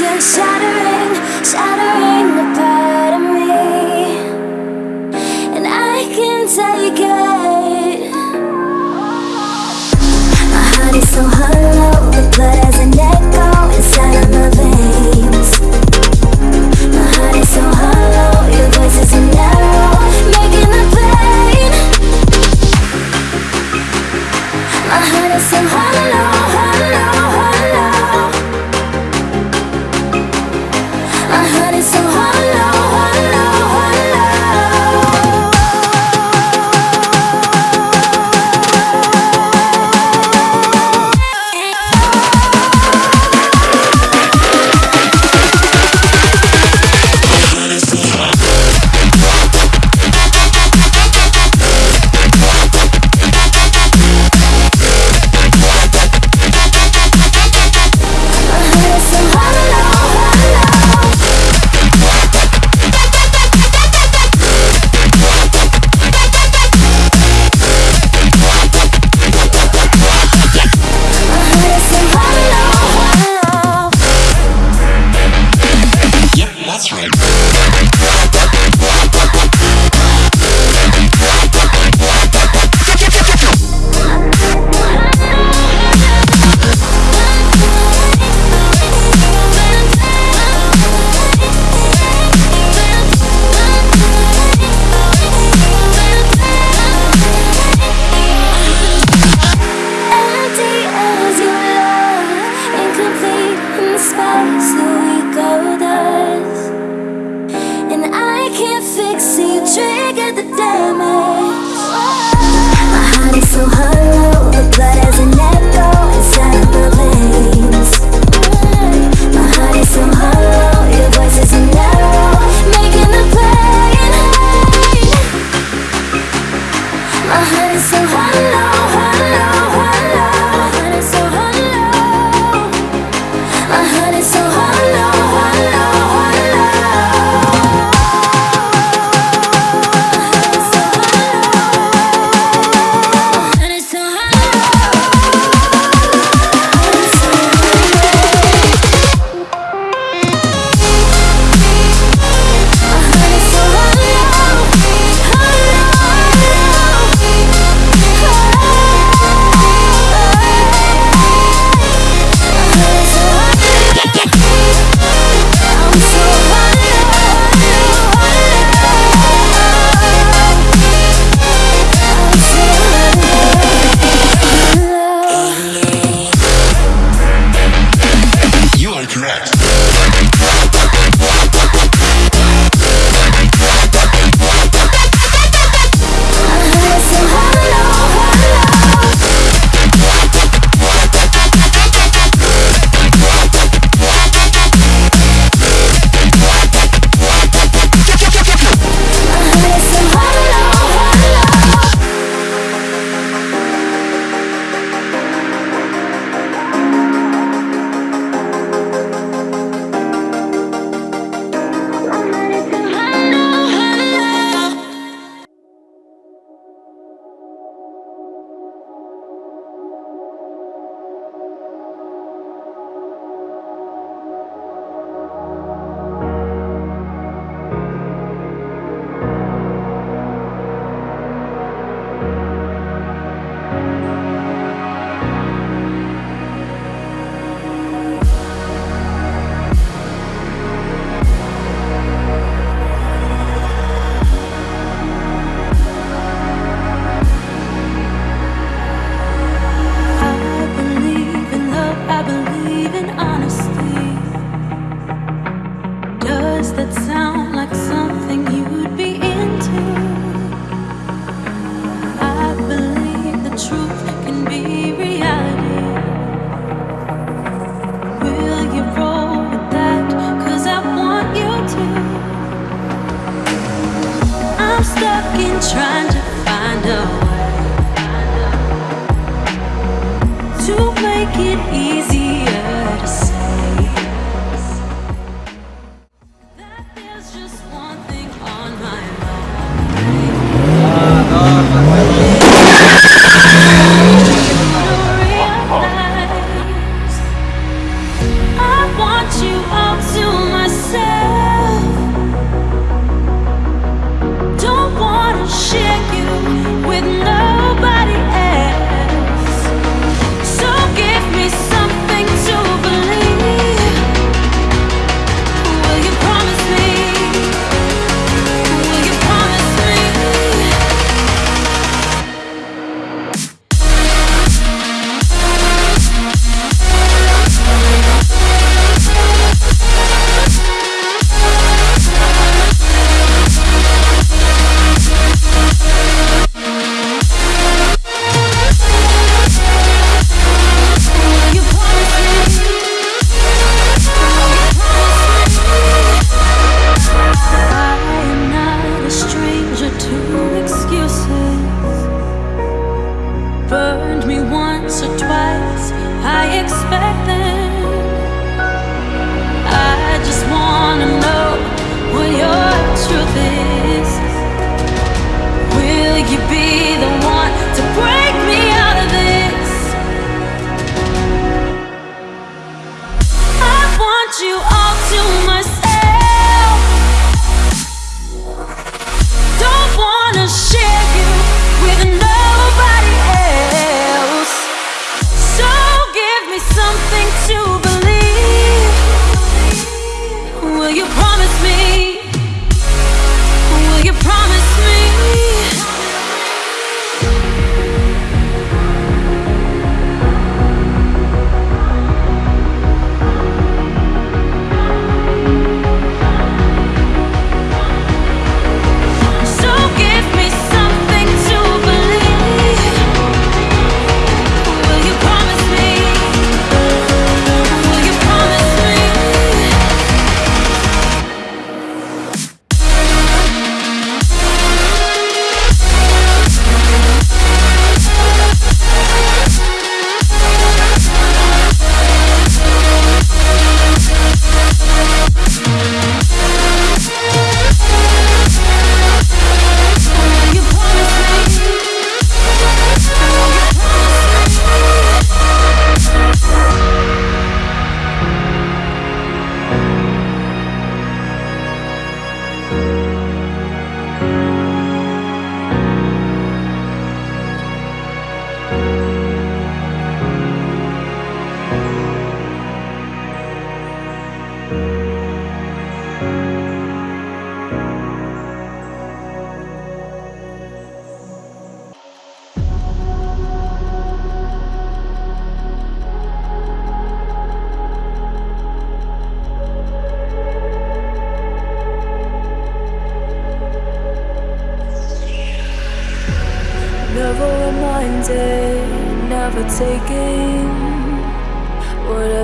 You're shattering, shattering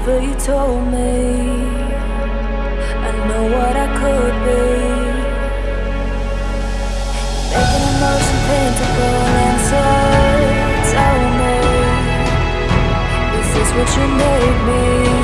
whatever you told me. I know what I could be. Making emotion painful and so tell me, is this what you made me?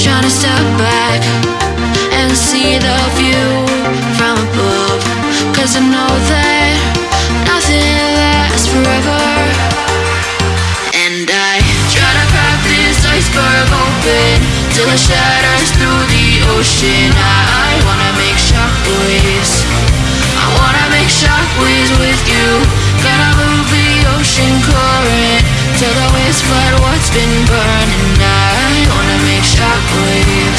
Trying to step back and see the view from above. Cause I know that nothing lasts forever. And I try to crack this iceberg open till it shatters through the ocean. I wanna make shockwaves. I wanna make shockwaves with you. Gonna move the ocean current till what's been burning. Wanna make shockwaves.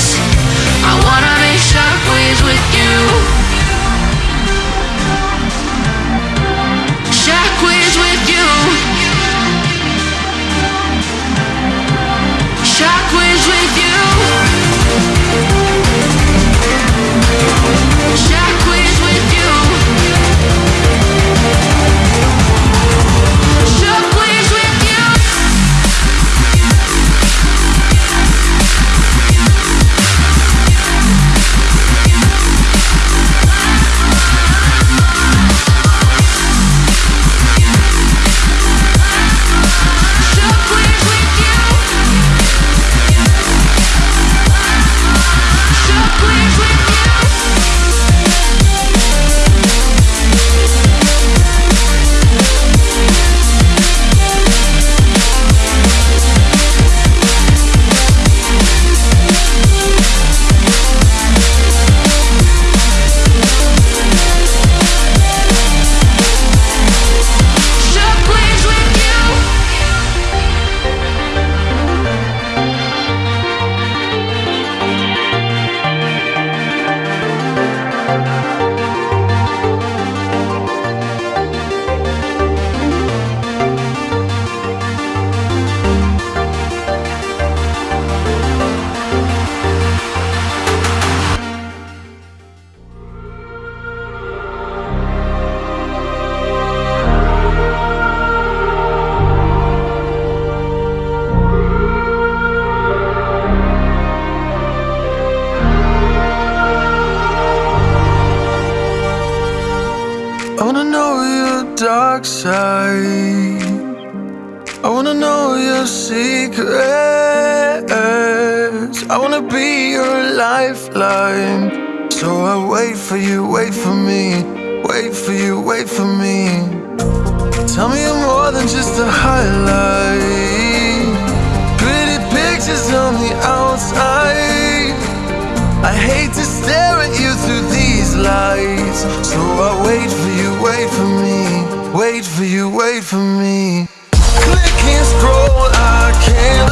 Dark side. I wanna know your secrets. I wanna be your lifeline. So I wait for you, wait for me. Wait for you, wait for me. Tell me you're more than just a highlight. Pretty pictures on the outside. I hate to stare at you through these lights So I wait for you, wait for me Wait for you, wait for me. Click and scroll, I can't